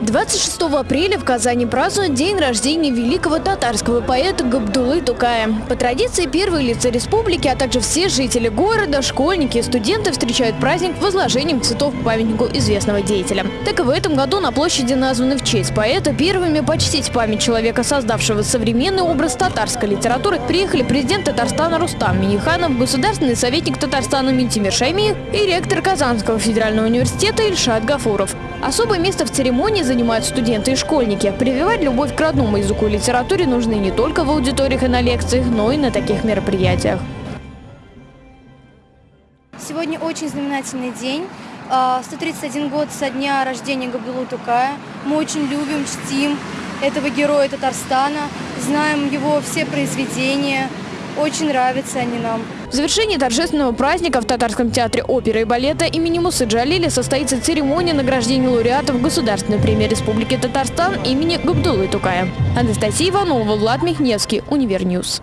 26 апреля в Казани празднуют день рождения великого татарского поэта Габдулы Тукая. По традиции первые лица республики, а также все жители города, школьники и студенты встречают праздник возложением цветов к памятнику известного деятеля. Так и в этом году на площади названы в честь поэта первыми почтить память человека, создавшего современный образ татарской литературы, приехали президент Татарстана Рустам Миниханов, государственный советник Татарстана Митимир Шаймиев и ректор Казанского федерального университета Ильшат Гафуров. Особое место в церемонии занимают студенты и школьники. Прививать любовь к родному языку и литературе нужны не только в аудиториях и на лекциях, но и на таких мероприятиях. Сегодня очень знаменательный день. 131 год со дня рождения Габдулу Тукая. Мы очень любим, чтим этого героя Татарстана, знаем его все произведения, очень нравятся они нам. В завершении торжественного праздника в Татарском театре оперы и балета имени Мусы Джалили состоится церемония награждения лауреатов Государственной премии Республики Татарстан имени Габдулы Тукая. Анастасия Иванова, Влад Михневский, Univer News.